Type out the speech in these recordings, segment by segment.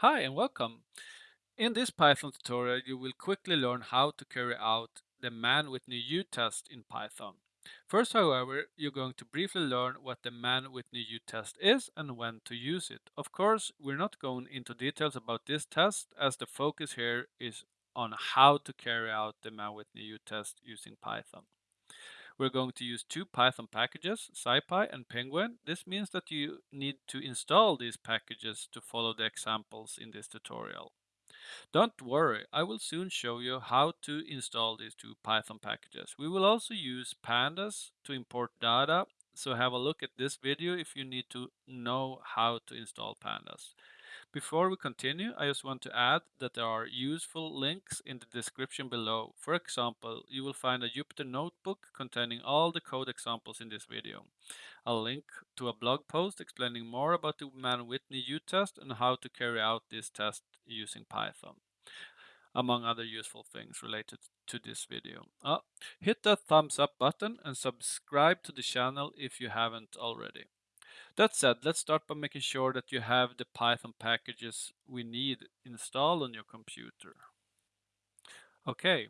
Hi and welcome. In this Python tutorial, you will quickly learn how to carry out the Mann-Whitney-U test in Python. First, however, you're going to briefly learn what the Mann-Whitney-U test is and when to use it. Of course, we're not going into details about this test as the focus here is on how to carry out the Mann-Whitney-U test using Python. We're going to use two Python packages, SciPy and Pingouin. This means that you need to install these packages to follow the examples in this tutorial. Don't worry, I will soon show you how to install these two Python packages. We will also use pandas to import data, so have a look at this video if you need to know how to install pandas. Before we continue, I just want to add that there are useful links in the description below. For example, you will find a Jupyter notebook containing all the code examples in this video. A link to a blog post explaining more about the Mann-Whitney U-test and how to carry out this test using Python among other useful things related to this video. Uh, hit the thumbs up button and subscribe to the channel if you haven't already. That said, let's start by making sure that you have the Python packages we need installed on your computer. Okay,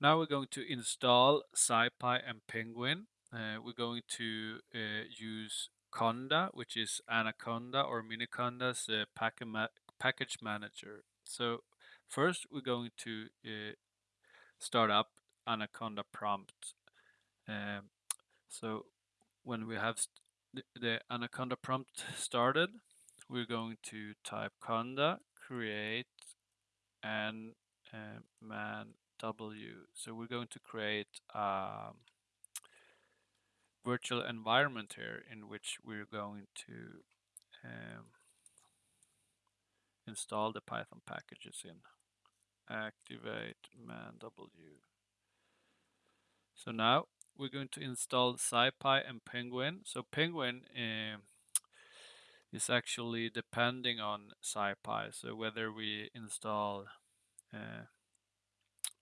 now we're going to install SciPy and Pingouin. Uh, we're going to uh, use Conda, which is Anaconda or Miniconda's uh, package manager. So first we're going to uh, start up Anaconda prompt. Um, so when we have the Anaconda prompt started, we're going to type conda create and uh, man w. So we're going to create a virtual environment here in which we're going to um, install the Python packages in. Activate man w. So now we're going to install SciPy and Pingouin. So Pingouin uh, is actually depending on SciPy. So whether we install uh,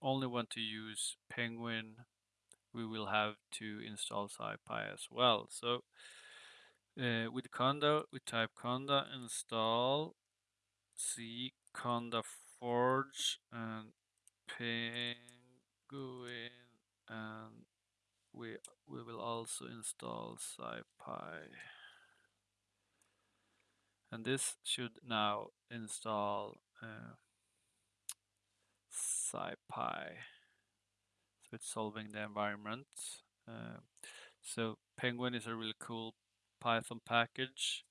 only want to use Pingouin, we will have to install SciPy as well. So uh, with conda, we type conda install c conda forge and pingouin and we we will also install SciPy. And this should now install uh, SciPy. So it's solving the environment uh, so Pingouin is a really cool Python package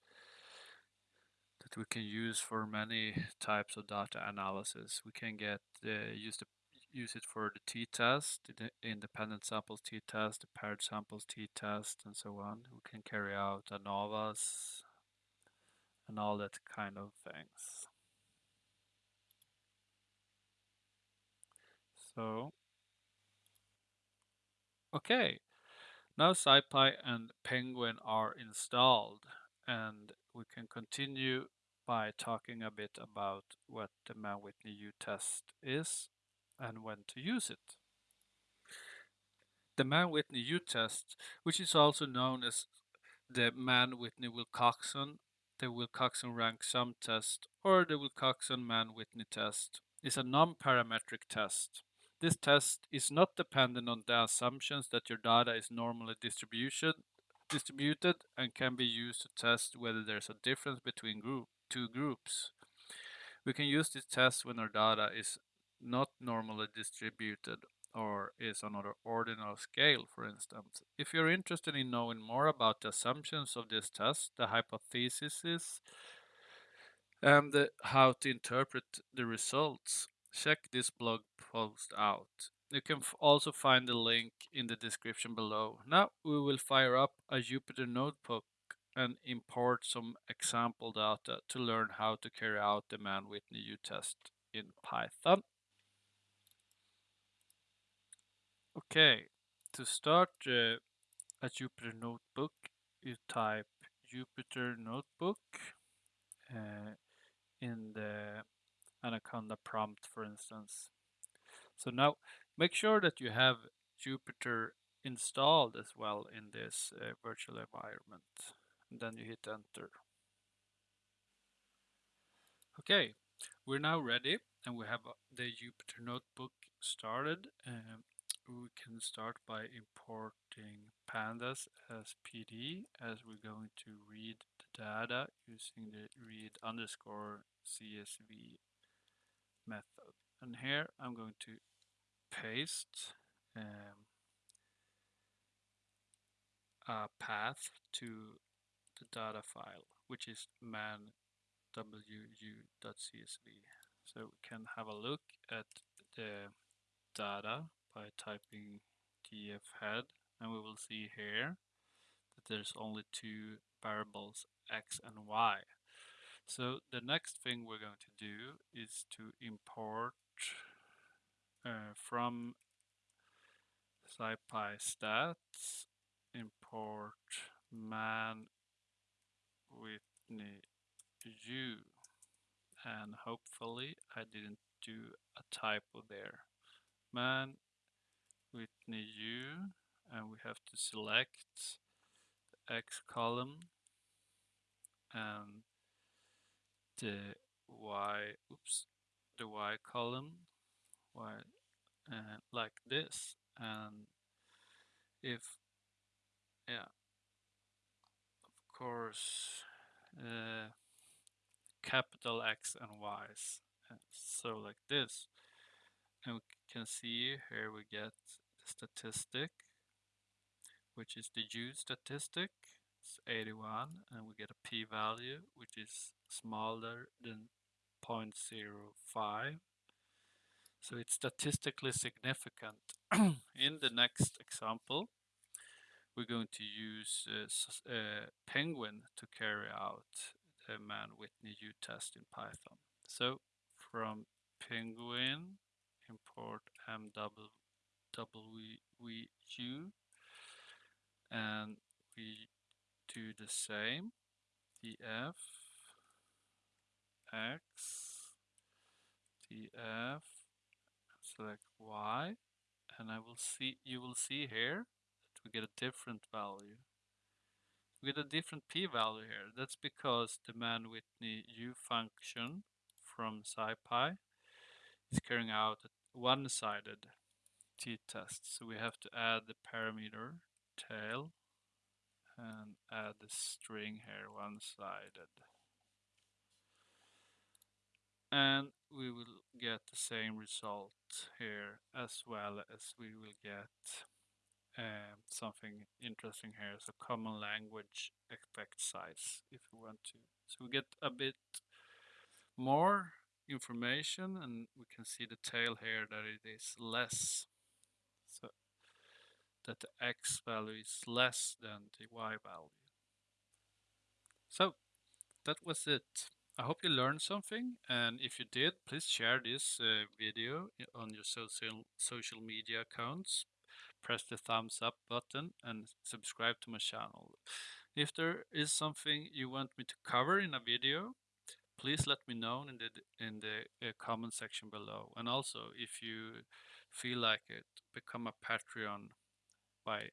that we can use for many types of data analysis. We can get uh, use the use it for the t-test, the independent samples t-test, the paired samples t-test, and so on. We can carry out ANOVAs and all that kind of things. So, okay, now SciPy and Pingouin are installed and we can continue by talking a bit about what the Mann-Whitney U-test is and when to use it. The Mann-Whitney U-test, which is also known as the Mann-Whitney-Wilcoxon, the Wilcoxon rank sum test, or the Wilcoxon-Mann-Whitney test, is a non-parametric test. This test is not dependent on the assumptions that your data is normally distributed and can be used to test whether there's a difference between group, two groups. We can use this test when our data is not normally distributed or is on an ordinal scale, for instance. If you're interested in knowing more about the assumptions of this test, the hypotheses, and the, how to interpret the results, check this blog post out. You can also find the link in the description below. Now we will fire up a Jupyter notebook and import some example data to learn how to carry out the Mann-Whitney U-test in Python. Okay, to start uh, a Jupyter Notebook, you type Jupyter Notebook uh, in the Anaconda prompt, for instance. So now make sure that you have Jupyter installed as well in this uh, virtual environment. And then you hit enter. Okay, We're now ready and we have uh, the Jupyter Notebook started. Um, we can start by importing pandas as PD as we're going to read the data using the read underscore CSV method. And here I'm going to paste um, a path to the data file, which is man wu.csv. So we can have a look at the data by typing df head and we will see here that there's only two variables x and y. So the next thing we're going to do is to import uh, from SciPy stats import Mann Whitney U and hopefully I didn't do a typo there. Man U and we have to select the X column and the Y, oops, the Y column, Y, uh, like this. And if, yeah, of course, uh, capital X and Y's. So like this. And we can see here we get statistic, which is the U statistic. It's 81 and we get a p-value which is smaller than 0.05. So it's statistically significant. In the next example, we're going to use uh, uh, Pingouin to carry out the Mann-Whitney U test in Python. So from Pingouin, import MWU, and we do the same, df x, df, select y, and I will see, you will see here that we get a different value we get a different p-value here. That's because the Mann-Whitney U function from SciPy is carrying out a one-sided t-test. So we have to add the parameter tail and add the string here one-sided. And we will get the same result here as well as we will get um, something interesting here. So common language effect size if we want to. So we get a bit more information and we can see the tail here that it is less. So that the x value is less than the y value. So that was it. I hope you learned something and if you did, please share this uh, video on your social social media accounts press the thumbs up button and subscribe to my channel. If there is something you want me to cover in a video, please let me know in the in the uh, comment section below. And also, if you feel like it, become a Patreon by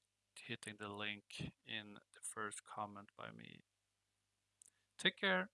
hitting the link in the first comment by me. Take care.